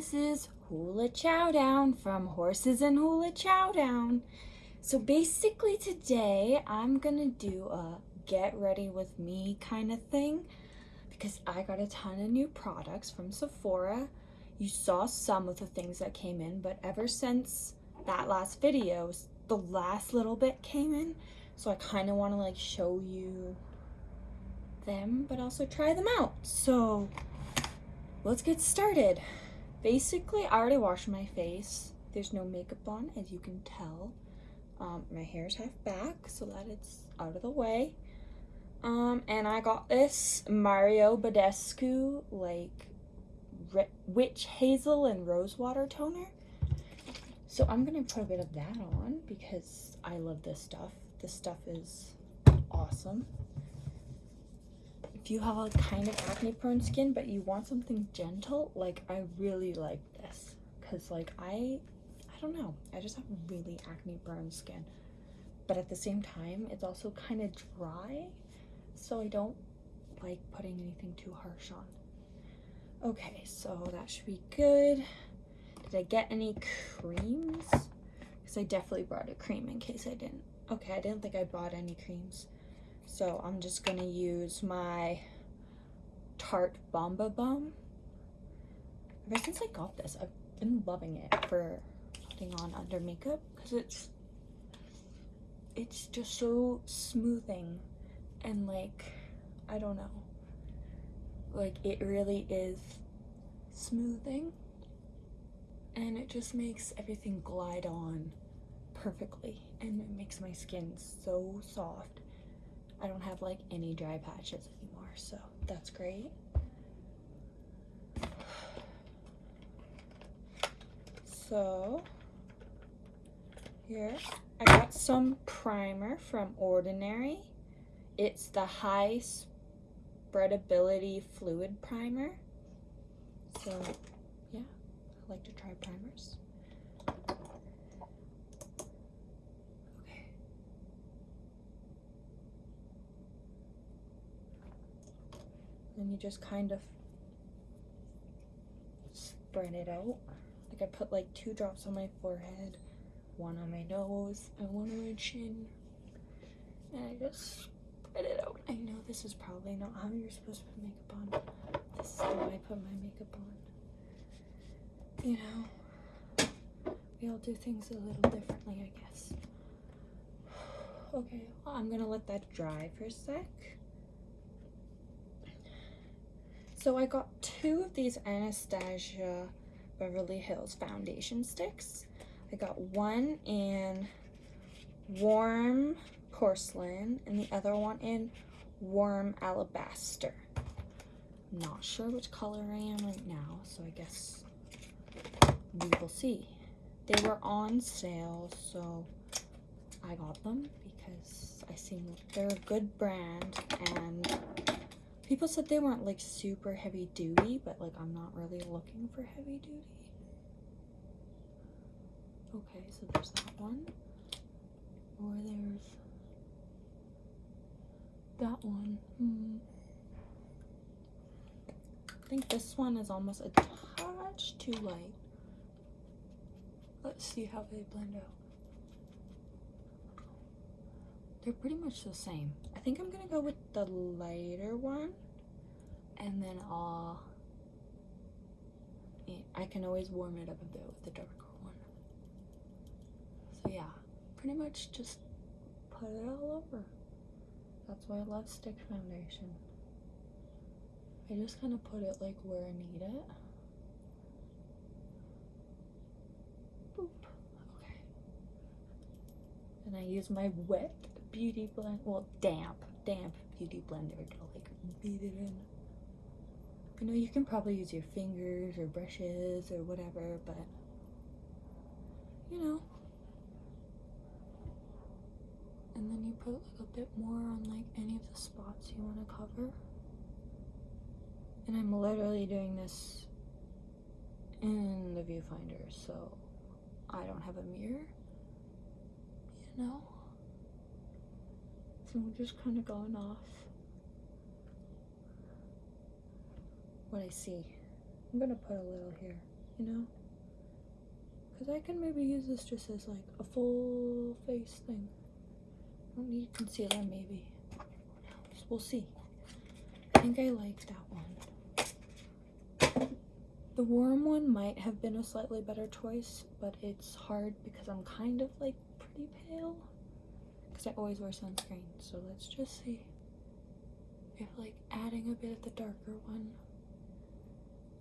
this is Hula Chowdown from Horses and Hula Chowdown. So basically today I'm gonna do a get ready with me kind of thing because I got a ton of new products from Sephora. You saw some of the things that came in, but ever since that last video, the last little bit came in. So I kind of want to like show you them, but also try them out. So let's get started. Basically, I already washed my face. There's no makeup on, as you can tell. Um, my is half back so that it's out of the way. Um, and I got this Mario Badescu, like, Witch Hazel and Rosewater toner. So I'm going to put a bit of that on because I love this stuff. This stuff is awesome if you have a kind of acne prone skin but you want something gentle like i really like this. Because like i i don't know. I just have really acne prone skin. But at the same time it's also kind of dry so i don't like putting anything too harsh on. Okay so that should be good. Did i get any creams? Because i definitely brought a cream in case i didn't. Okay i didn't think i bought any creams so I'm just gonna use my Tarte Bomba Balm. Ever since I got this, I've been loving it for putting on under makeup because it's it's just so smoothing and like I don't know like it really is smoothing and it just makes everything glide on perfectly and it makes my skin so soft I don't have like any dry patches anymore, so that's great. So here I got some primer from Ordinary. It's the high spreadability fluid primer. So yeah, I like to try primers. You just kind of spread it out. Like I put like two drops on my forehead, one on my nose, and one on my chin. And I just spread it out. I know this is probably not how you're supposed to put makeup on. This is how I put my makeup on. You know, we all do things a little differently, I guess. Okay, well, I'm gonna let that dry for a sec. So I got two of these Anastasia Beverly Hills foundation sticks. I got one in warm porcelain and the other one in warm alabaster. Not sure which color I am right now, so I guess we will see. They were on sale, so I got them because I seen they're a good brand and People said they weren't like super heavy duty, but like I'm not really looking for heavy duty. Okay, so there's that one. Or there's that one. Hmm. I think this one is almost a touch too light. Let's see how they blend out. They're pretty much the same. I think I'm gonna go with the lighter one and then uh, I'll I can always warm it up a bit with the darker one. So yeah, pretty much just put it all over. That's why I love stick foundation. I just kind of put it like where I need it. Boop. Okay. And I use my wet beauty blend, well damp, damp beauty blender to like beat it in. I know you can probably use your fingers or brushes or whatever, but you know. And then you put like a bit more on like any of the spots you want to cover. And I'm literally doing this in the viewfinder, so I don't have a mirror, you know? So I'm just kind of going off what I see. I'm gonna put a little here. you know? Because I can maybe use this just as like a full face thing. I don't need concealer, maybe. We'll see. I think I like that one. The warm one might have been a slightly better choice, but it's hard because I'm kind of like pretty pale. Because I always wear sunscreen. So let's just see if like adding a bit of the darker one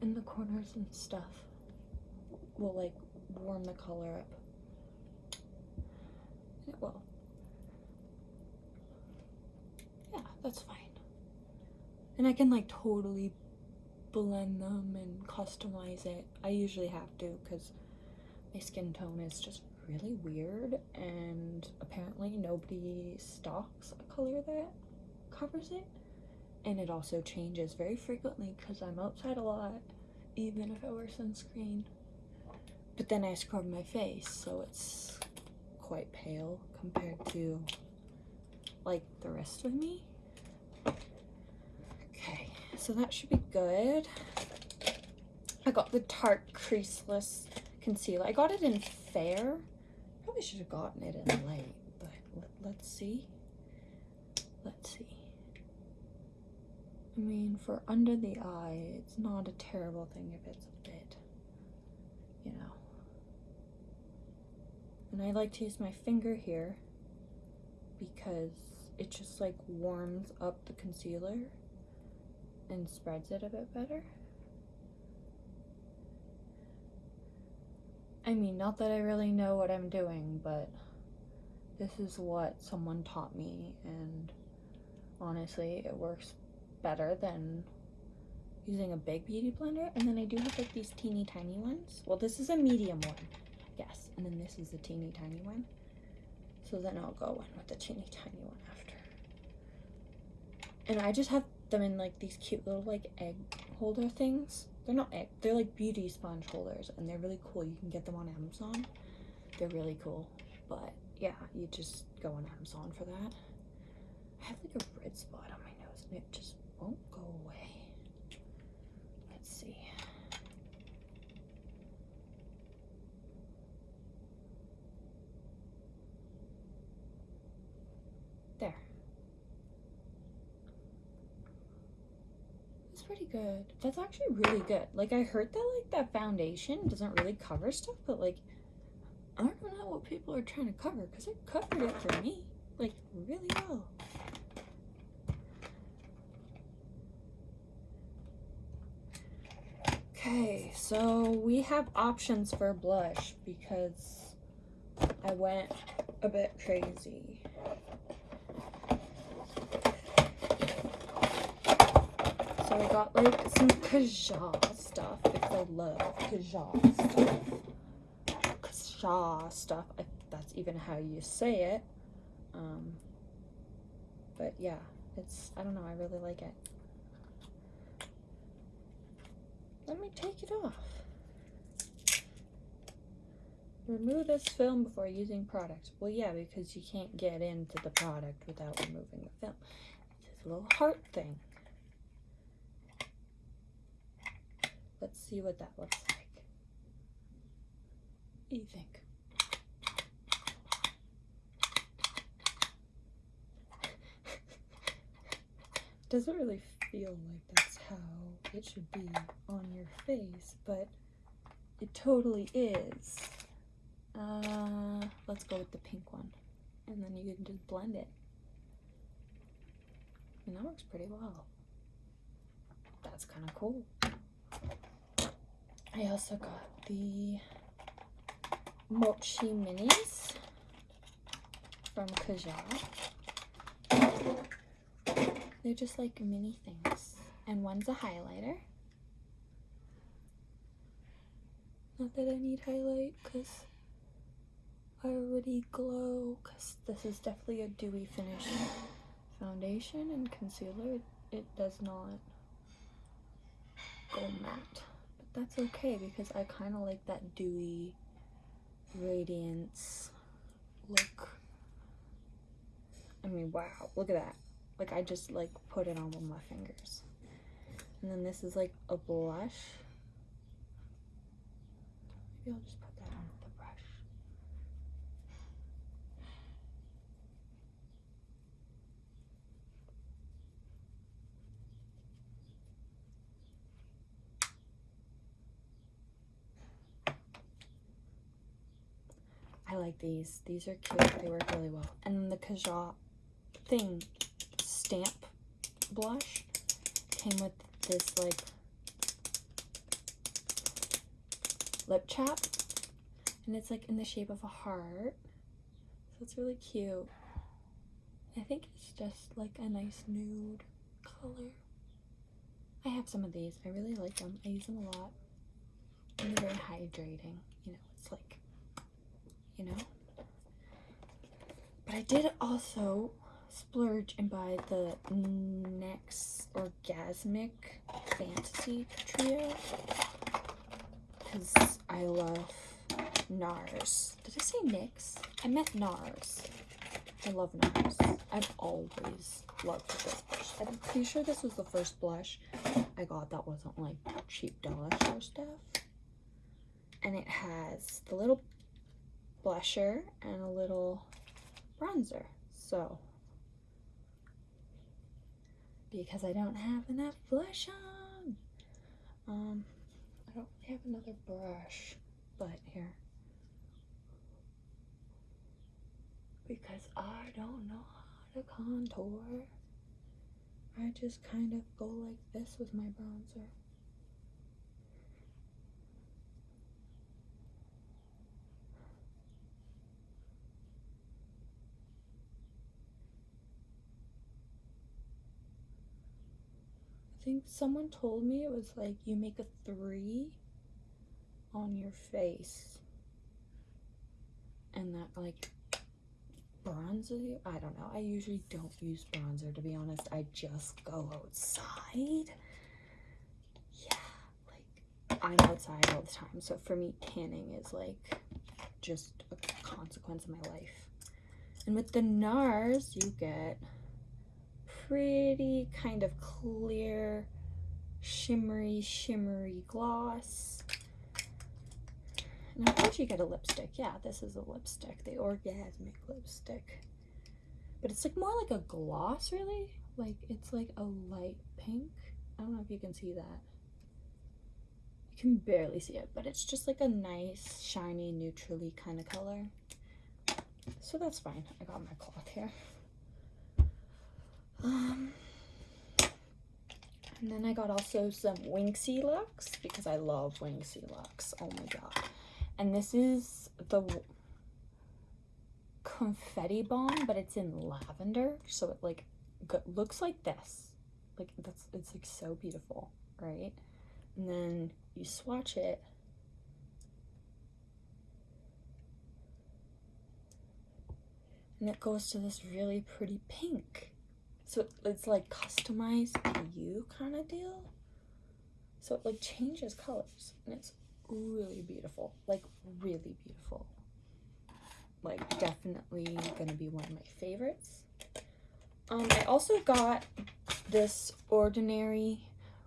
in the corners and stuff will like warm the color up. It will. Yeah, that's fine. And I can like totally blend them and customize it. I usually have to because my skin tone is just really weird and apparently nobody stocks a color that covers it. And it also changes very frequently because I'm outside a lot, even if I wear sunscreen. But then I scrub my face, so it's quite pale compared to like the rest of me. Okay, so that should be good. I got the Tarte Creaseless Concealer. I got it in Fair. Probably should have gotten it in late, but let, us see. Let's see. I mean, for under the eye, it's not a terrible thing if it's a bit, you know. And I like to use my finger here because it just like warms up the concealer and spreads it a bit better. I mean, not that I really know what I'm doing, but this is what someone taught me, and honestly, it works better than using a big beauty blender. And then I do have like these teeny tiny ones. Well, this is a medium one, yes, and then this is a teeny tiny one. So then I'll go in with the teeny tiny one after. And I just have them in like these cute little like egg holder things. They're not they're like beauty sponge holders and they're really cool. You can get them on Amazon. They're really cool. But yeah, you just go on Amazon for that. I have like a red spot on my nose and it just won't go away. Let's see. There. That's pretty good. That's actually really good. Like I heard that like that foundation doesn't really cover stuff, but like I don't know what people are trying to cover because it covered it for me like really well. Okay, so we have options for blush because I went a bit crazy. So I got like some Kaja stuff because I love Kaja stuff. Kaja stuff, if that's even how you say it. Um, but yeah, it's, I don't know, I really like it. Let me take it off. Remove this film before using product. Well, yeah, because you can't get into the product without removing the film. It's a little heart thing. Let's see what that looks like. What do you think? Doesn't really feel like that's how it should be on your face, but it totally is. Uh, let's go with the pink one. And then you can just blend it. And that works pretty well. That's kind of cool. I also got the Mochi Minis from Kaja. They're just like mini things and one's a highlighter. Not that I need highlight because I already glow because this is definitely a dewy finish foundation and concealer. It, it does not go matte. That's okay because I kind of like that dewy radiance look. I mean, wow, look at that. Like I just like put it on with my fingers. And then this is like a blush. Maybe I'll just put that on the brush. I like these. These are cute. They work really well. And then the Kaja thing stamp blush came with this like lip chap. And it's like in the shape of a heart. So it's really cute. I think it's just like a nice nude color. I have some of these. I really like them. I use them a lot. And they're very hydrating. You know it's like you know but I did also splurge and buy the NYX Orgasmic Fantasy Trio because I love NARS. Did I say NYX? I meant NARS. I love NARS. I've always loved this blush. I'm pretty sure this was the first blush I got that wasn't like cheap dollar store stuff. And it has the little blusher and a little bronzer. So because I don't have enough blush on. Um, I don't have another brush, but here. Because I don't know how to contour. I just kind of go like this with my bronzer. Think someone told me it was like you make a three on your face and that like bronzer. I don't know. I usually don't use bronzer to be honest. I just go outside. Yeah, like I'm outside all the time. So for me, tanning is like just a consequence of my life. And with the NARS, you get pretty kind of clear, shimmery, shimmery gloss. And of course you get a lipstick. Yeah, this is a lipstick, the Orgasmic lipstick. But it's like more like a gloss, really. Like, it's like a light pink. I don't know if you can see that. You can barely see it, but it's just like a nice, shiny, neutrally kind of color. So that's fine. I got my cloth here. Um, and then I got also some Winky Lux because I love Winky Lux. Oh my god. And this is the confetti bomb, but it's in lavender. So it like looks like this. Like that's it's like so beautiful, right? And then you swatch it. And it goes to this really pretty pink. So it's like customized to you kind of deal. So it like changes colors and it's really beautiful. Like really beautiful. Like definitely gonna be one of my favorites. Um, I also got this ordinary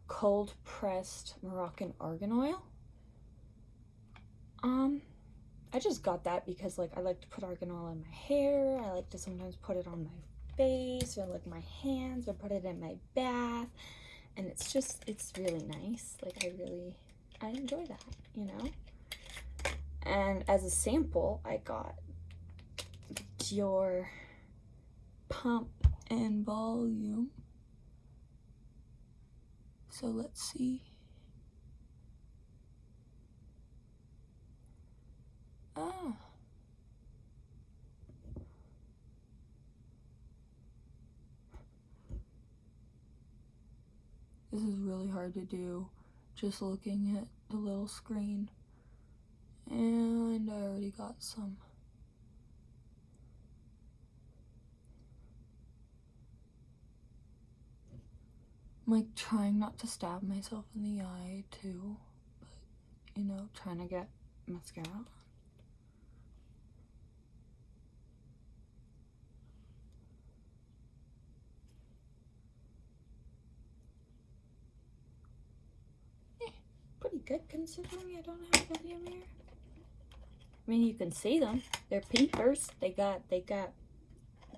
cold pressed Moroccan argan oil. Um, I just got that because like I like to put argan oil in my hair. I like to sometimes put it on my face or like my hands or put it in my bath. And it's just it's really nice. Like i really i enjoy that you know? And as a sample i got Dior pump and volume. So let's see. Ah This is really hard to do just looking at the little screen. And I already got some. I'm like trying not to stab myself in the eye too, but you know, trying to get mascara good considering I don't have volume here. I mean, you can see them. They're peepers. They got they got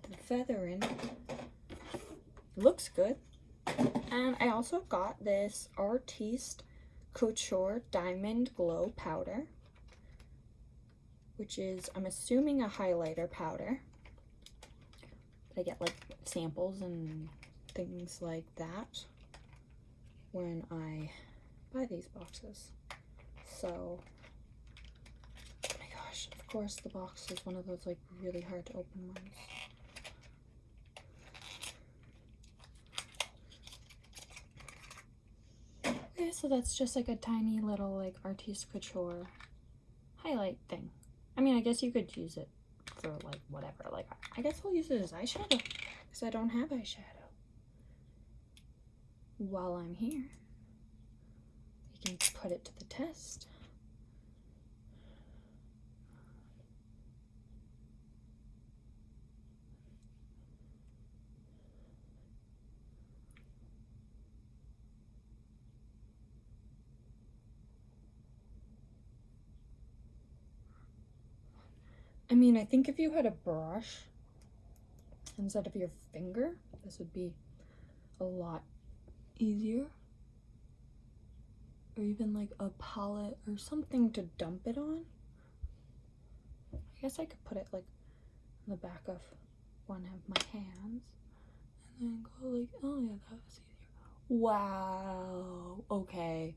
the feather in. Looks good. And I also got this Artiste Couture Diamond Glow Powder, which is, I'm assuming, a highlighter powder. I get like samples and things like that when I buy these boxes. So, oh my gosh, of course the box is one of those like really hard to open ones. Okay, so that's just like a tiny little like Artiste Couture highlight thing. I mean, I guess you could use it for like whatever. Like, I guess I'll use it as eyeshadow because I don't have eyeshadow. While I'm here, can put it to the test. I mean, I think if you had a brush instead of your finger, this would be a lot easier. Or even like a palette or something to dump it on. I guess I could put it like on the back of one of my hands and then go like, oh yeah, that was easier. Wow. Okay.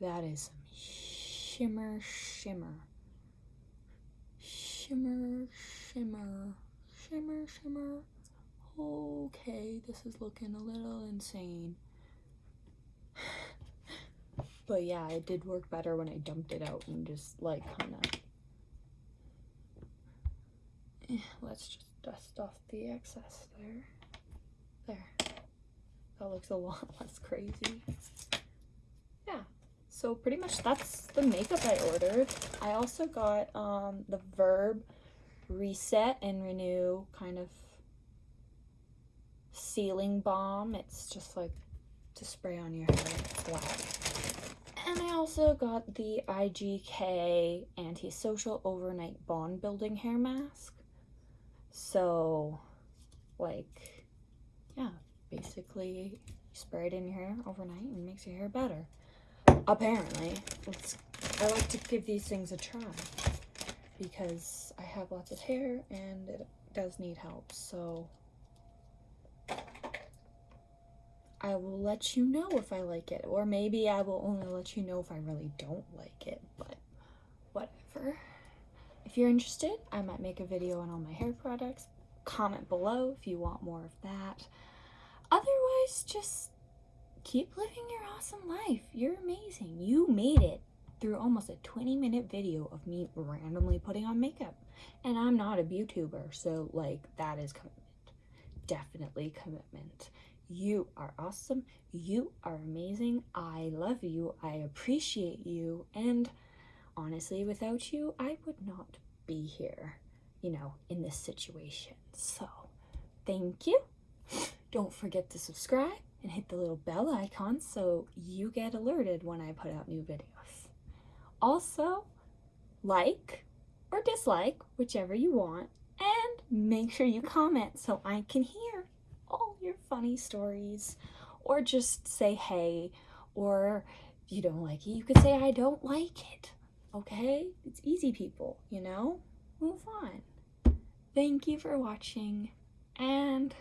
That is some shimmer shimmer shimmer, shimmer, shimmer, shimmer. Okay, this is looking a little insane. But yeah, it did work better when I dumped it out and just like kind of. Let's just dust off the excess there. There. That looks a lot less crazy Yeah. so pretty much that's the makeup I ordered. I also got um, the Verb Reset and Renew kind of sealing balm. It's just like to spray on your hair flat. And I also got the IGK Antisocial Overnight Bond Building Hair Mask. So, like, yeah, basically you spray it in your hair overnight and it makes your hair better apparently it's, I like to give these things a try because I have lots of hair and it does need help so I will let you know if I like it or maybe I will only let you know if I really don't like it but whatever if you're interested I might make a video on all my hair products comment below if you want more of that otherwise just keep living your awesome life. You're amazing. You made it through almost a 20 minute video of me randomly putting on makeup. And I'm not a YouTuber, so like that is commitment. Definitely commitment. You are awesome. You are amazing. I love you. I appreciate you. And honestly, without you, I would not be here, you know, in this situation. So, thank you. Don't forget to subscribe and hit the little bell icon so you get alerted when I put out new videos. Also, like or dislike, whichever you want, and make sure you comment so I can hear your funny stories or just say hey or if you don't like it you could say i don't like it. Okay? It's easy people you know? Move on. Thank you for watching and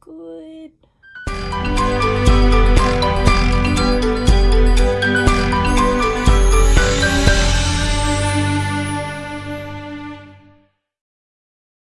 good